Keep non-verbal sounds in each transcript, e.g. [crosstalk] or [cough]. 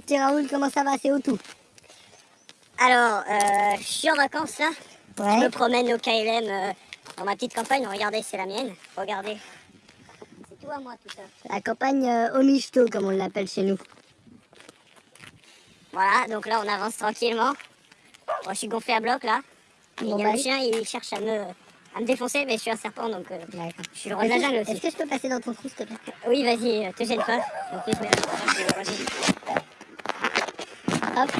petit Raoul, comment ça va? C'est où tout? Alors, euh, je suis en vacances là. Ouais. Je me promène au KLM euh, dans ma petite campagne. Regardez, c'est la mienne. Regardez. C'est tout à moi tout ça. La campagne euh, au michto, comme on l'appelle chez nous. Voilà, donc là on avance tranquillement. Bon, je suis gonflé à bloc là. Bon, il y a bah, le oui. chien, il cherche à me, à me défoncer, mais je suis un serpent donc euh, je suis le roi de la Est-ce que- Est-ce je peux passer dans ton trou, s'il te plaît? Oui, vas-y, euh, te gêne pas. Hop.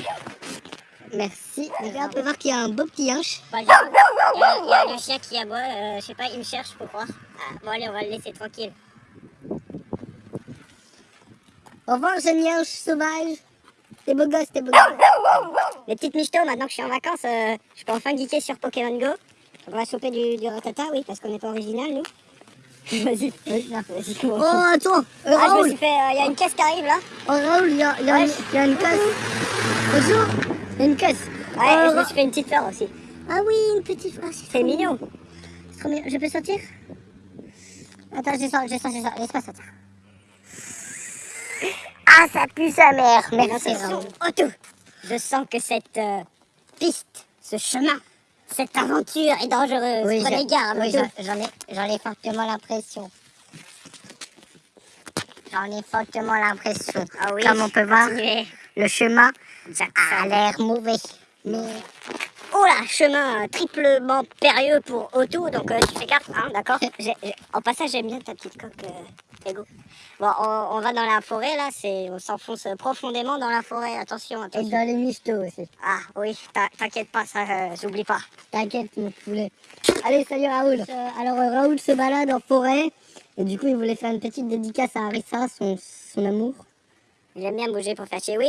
Merci. Là, on peut voir qu'il y a un beau petit hanche. Bah, il y, a- le chien qui aboie, euh, je sais pas, il me cherche, faut croire. Ah, bon allez, on va le laisser tranquille. Au revoir, jeune hanche sauvage. T'es beau gosse, t'es beau gosse. Les petites michtos, maintenant que je suis en vacances, je peux enfin geeker sur Pokémon Go. On va choper du, du ratata, oui, parce qu'on n'est pas original, nous. [laughs] Vas-y, vas-y, vas-y, Oh, attends. euh, Ah, je me Raoul. suis fait. Il y a une caisse qui arrive là. Oh, Raoul, il y a, il y a Ouais. une- il y a une casse. Bonjour. Il y a une casse. Ouais, Oh, je me Ra- suis fait une petite fleur aussi. Ah oui, une petite. Ah, c'est mignon. C'est trop mignon. Je peux sortir? Attends, je sors, je sors, je sors. Laisse-moi sortir. Ah, ça pue sa mère. Merci, Raoul. Otto. Je sens que cette euh, piste, ce chemin, cette aventure est dangereuse. Oui, Prenez garde, oui, j'en ai, j'en ai fortement l'impression. J'en ai fortement l'impression. Ah oui, Comme on peut voir, le chemin Jackson. a l'air mauvais. Mais Oh là, chemin euh, triplement périlleux pour Otto, donc euh, tu fais gaffe, hein, d'accord [laughs] En passage, j'aime bien ta petite coque, euh, Ego. Bon, on, on va dans la forêt là, c'est, on s'enfonce profondément dans la forêt, attention, et dans les michtos aussi. Ah oui, t'in- t'inquiète pas, ça, euh, j'oublie pas. T'inquiète, mon poulet. Allez, salut Raoul. Alors, Raoul se balade en forêt. Et du coup, il voulait faire une petite dédicace à Arissa, son, son amour. J'aime bien bouger pour faire chier. Oui,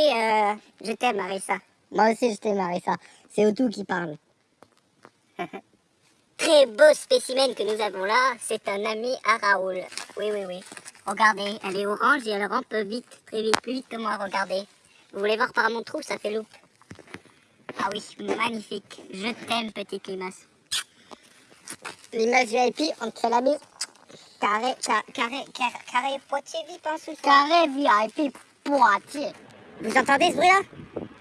je t'aime, Marissa. Moi aussi, je t'aime, Arissa. C'est Otou qui parle. [laughs] Très beau spécimen que nous avons là, c'est un ami à Raoul. Oui, oui, oui. Regardez, elle est orange et elle rampe vite, très vite, plus vite que moi, regardez. Vous voulez voir par mon trou, ça fait loupe. Ah oui, magnifique. Je t'aime, petite limace. L'image VIP, on te fait la bise. Carré, ca- carré, carré, carré, Poitiers vite, hein, ce soir. Carré VIP Poitiers. Vous entendez ce bruit-là?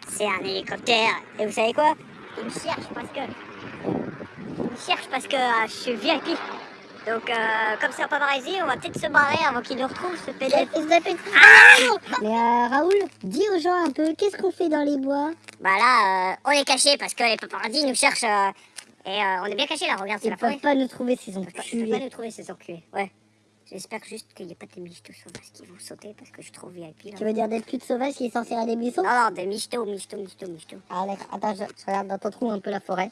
C'est un hélicoptère. Et vous savez quoi? Il me cherche parce que... Il me cherche parce que euh, je suis VIP. Donc, euh, comme c'est en Pavarésie, on va peut-être se barrer avant qu'il nous retrouve, ce PDF. Ah Mais euh, Raoul, dis aux gens un peu, qu'est-ce qu'on fait dans les bois? Bah là, euh, on est caché parce que les paparazzis nous cherchent. et on est bien caché là, regarde, c'est Ils la peuvent forêt. pas nous trouver s'ils ont Ils peuvent pas- ils peuvent nous trouver ces enculés, ouais. J'espère juste qu'il n'y a pas des michtos sauvages qui vont sauter parce que je suis trop VIP là. Tu veux dire des putes sauvages qui sont à des buissons Non, non, des michtos, michtos, michtos, michtos. Ah d'accord, attends, je, je regarde dans ton trou un peu la forêt.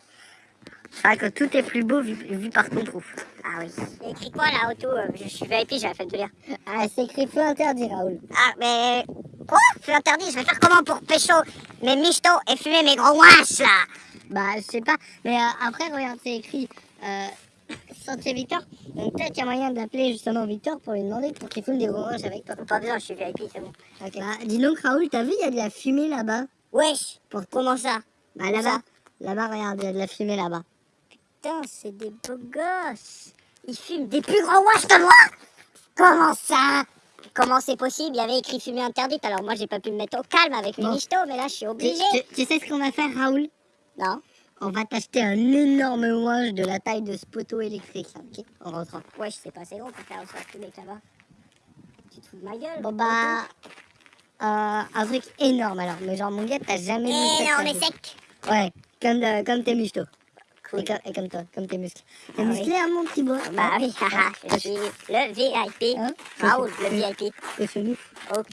C'est vrai que tout est plus beau vu, vu par ton trou. Ah oui. A écrit quoi là, Auto Euh, Je suis VIP, j'avais fait de lire. Ah, c'est écrit feu interdit, Raoul. Ah, mais. Quoi? C'est interdit, je vais faire comment pour pécho mes michtos et fumer mes gros ouaches là? Bah, je sais pas. Mais euh, après, regarde, c'est écrit euh, Sentier Victor. Donc peut-être qu'il y a moyen d'appeler justement Victor pour lui demander pour qu'il fume des oranges avec toi. Pas besoin, je suis VIP, c'est bon. Ok. Bah, dis donc, Raoul, t'as vu, il y a de la fumée là-bas? Wesh Pour Comment ça? Bah, là-bas. Là-bas, regarde, il y a de la fumée là-bas. Putain, c'est des beaux gosses. Ils fument des plus gros watch que moi? Comment ça? Comment c'est possible? Il y avait écrit fumée interdite, alors moi j'ai pas pu me mettre au calme avec mes Bon. mais là je suis Tu, tu- tu sais ce qu'on va faire, Raoul? Non On va t'acheter un énorme ouange de la taille de ce poteau électrique, là, ok En rentrant. Ouais, je sais pas, c'est gros pour faire ça, ce mec là-bas. Tu te fous de ma gueule Bon, bah. euh, un truc énorme alors. Mais genre, mon gars, t'as jamais vu ça Énorme et sec Ouais, comme, euh, comme tes michtos. Cool. Et, comme, et comme toi, comme tes muscles. T'es Ah oui. musclé, hein, mon petit beau Bah oui, [laughs] haha, je suis le VIP. Hein Raoul, le VIP. T'es chelou. Ok.